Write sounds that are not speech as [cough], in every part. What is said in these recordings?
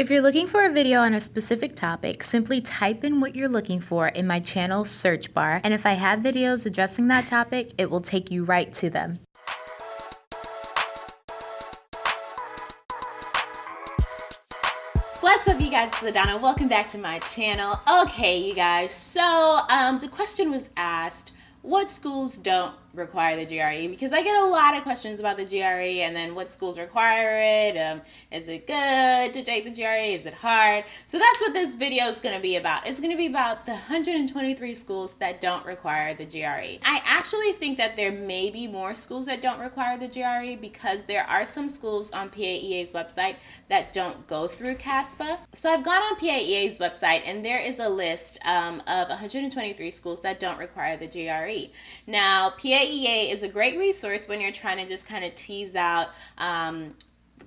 If you're looking for a video on a specific topic, simply type in what you're looking for in my channel search bar, and if I have videos addressing that topic, it will take you right to them. What's up you guys, it's Adana. Welcome back to my channel. Okay, you guys, so um, the question was asked, what schools don't require the GRE because I get a lot of questions about the GRE and then what schools require it. Um, is it good to take the GRE? Is it hard? So that's what this video is going to be about. It's going to be about the 123 schools that don't require the GRE. I actually think that there may be more schools that don't require the GRE because there are some schools on PAEA's website that don't go through CASPA. So I've gone on PAEA's website and there is a list um, of 123 schools that don't require the GRE. Now, PAEA PAEA is a great resource when you're trying to just kind of tease out um,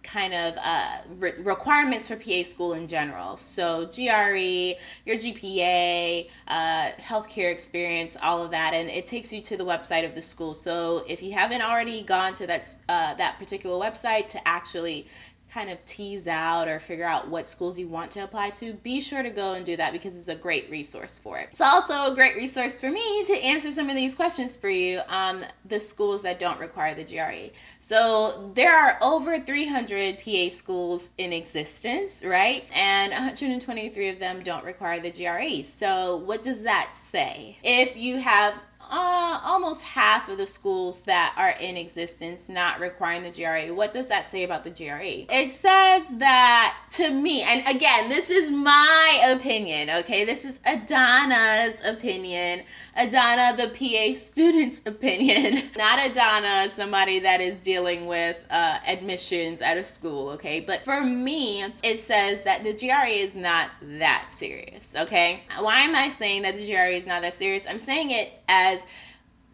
kind of uh, re- requirements for PA school in general. So GRE, your GPA, uh, healthcare experience, all of that, and it takes you to the website of the school. So if you haven't already gone to that uh, that particular website to actually kind of tease out or figure out what schools you want to apply to, be sure to go and do that because it's a great resource for it. It's also a great resource for me to answer some of these questions for you on the schools that don't require the GRE. So there are over 300 PA schools in existence, right? And 123 of them don't require the GRE. So what does that say? If you have uh, almost half of the schools that are in existence not requiring the GRE. What does that say about the GRE? It says that to me, and again, this is my opinion, okay? This is Adana's opinion. Adana, the PA student's [laughs] opinion, not Adana, somebody that is dealing with uh, admissions at a school, okay? But for me, it says that the GRE is not that serious, okay? Why am I saying that the GRE is not that serious? I'm saying it as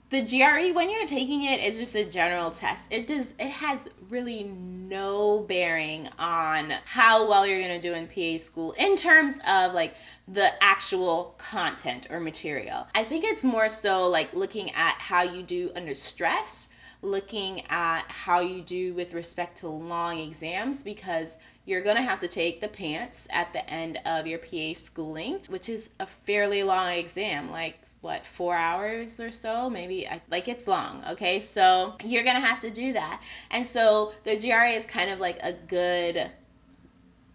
the GRE when you're taking it is just a general test. It does it has really no bearing on how well you're going to do in PA school in terms of like the actual content or material. I think it's more so like looking at how you do under stress, looking at how you do with respect to long exams because you're going to have to take the PANCE at the end of your PA schooling, which is a fairly long exam, like what four hours or so? Maybe like it's long okay? So you're gonna have to do that. And so the GRE is kind of like a good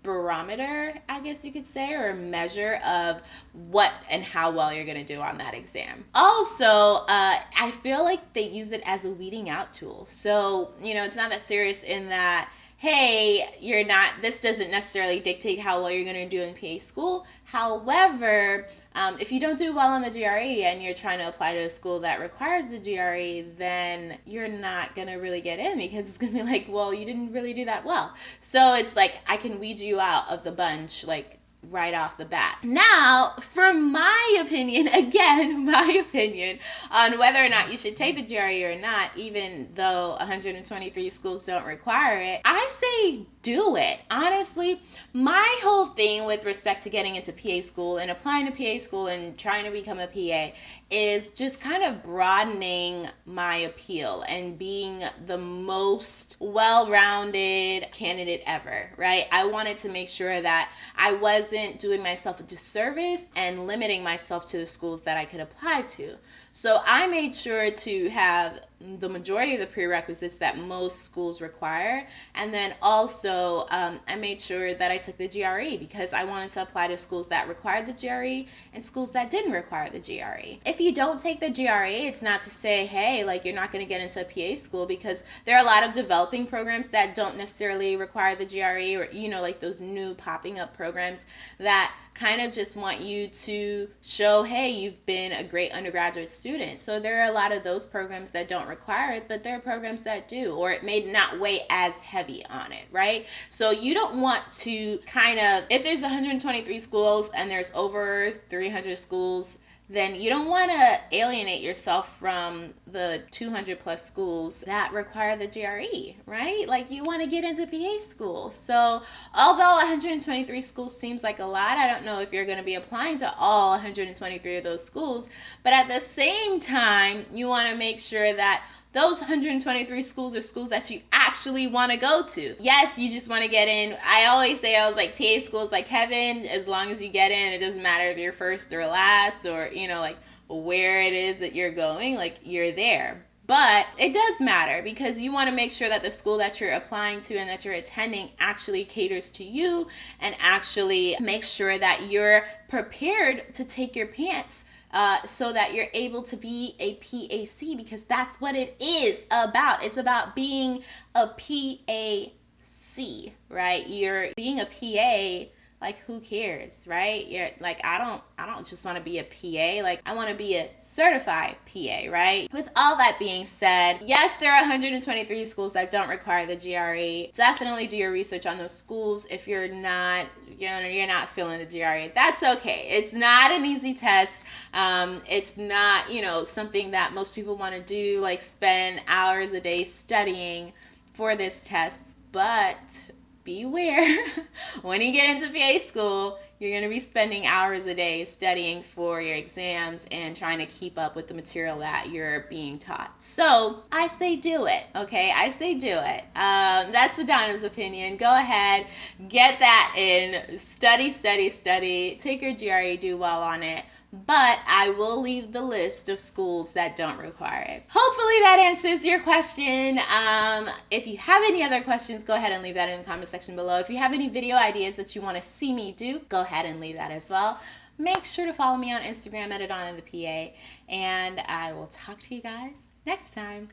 barometer i guess you could say or a measure of what and how well you're to do on that exam. Also uh, i feel like they use it as a weeding out tool. So you know it's not that serious in that hey, you're not, this doesn't necessarily dictate how well you're going to do in PA school. However, um, if you don't do well on the GRE and you're trying to apply to a school that requires the GRE, then you're not going to really get in because it's going to be like, well, you didn't really do that well. So it's like, I can weed you out of the bunch, like, right off the bat. Now, for my opinion, [laughs] again, my opinion on whether or not you should take the GRE or not, even though 123 schools don't require it, I say do it. Honestly, my whole thing with respect to getting into PA school and applying to PA school and trying to become a PA is just kind of broadening my appeal and being the most well rounded candidate ever, right? I wanted to make sure that I wasn't doing myself a disservice and limiting myself to the schools that I could apply to. So I made sure to have the majority of the prerequisites that most schools require. And then also, um, I made sure that I took the GRE because I wanted to apply to schools that required the GRE and schools that didn't require the GRE. If you don't take the GRE, it's not to say, hey, like you're not going to get into a PA school because there are a lot of developing programs that don't necessarily require the GRE or, you know, like those new popping up programs that kind of just want you to show, hey, you've been a great undergraduate student. So there are a lot of those programs that don't require it, but there are programs that do, or it may not weigh as heavy on it, right? So you don't want to kind of, if there's 123 schools and there's over 300 schools then you don't want to alienate yourself from the 200 plus schools that require the GRE, right? Like you want to get into PA school. So, although 123 schools seems like a lot, I don't know if you're going to be applying to all 123 of those schools, but at the same time, you want to make sure that those 123 schools are schools that you actually want to go to. Yes, you just want to get in. I always say I was like PA schools like heaven. As long as you get in, it doesn't matter if you're first or last or you know like where it is that you're going. Like you're there. But it does matter because you want to make sure that the school that you're applying to and that you're attending actually caters to you and actually makes sure that you're prepared to take your PANCE uh, so that you're able to be a PAC because that's what it is about. It's about being a PAC, right? You're being a PA like who cares right? You're like i don't i don't just want to be a pa like i want to be a certified pa right? With all that being said yes there are 123 schools that don't require the gre definitely do your research on those schools. If you're not you know you're not feeling the gre that's okay. It's not an easy test. Um, it's not you know something that most people want to do like spend hours a day studying for this test. But beware [laughs] when you get into PA school, you're going to be spending hours a day studying for your exams and trying to keep up with the material that you're being taught. So I say do it, okay? I say do it. Um, that's Adana's opinion. Go ahead, get that in, study, study, study, take your GRE, do well on it but I will leave the list of schools that don't require it. Hopefully that answers your question. Um, if you have any other questions, go ahead and leave that in the comment section below. If you have any video ideas that you want to see me do, go ahead and leave that as well. Make sure to follow me on Instagram at Adana the PA, and I will talk to you guys next time.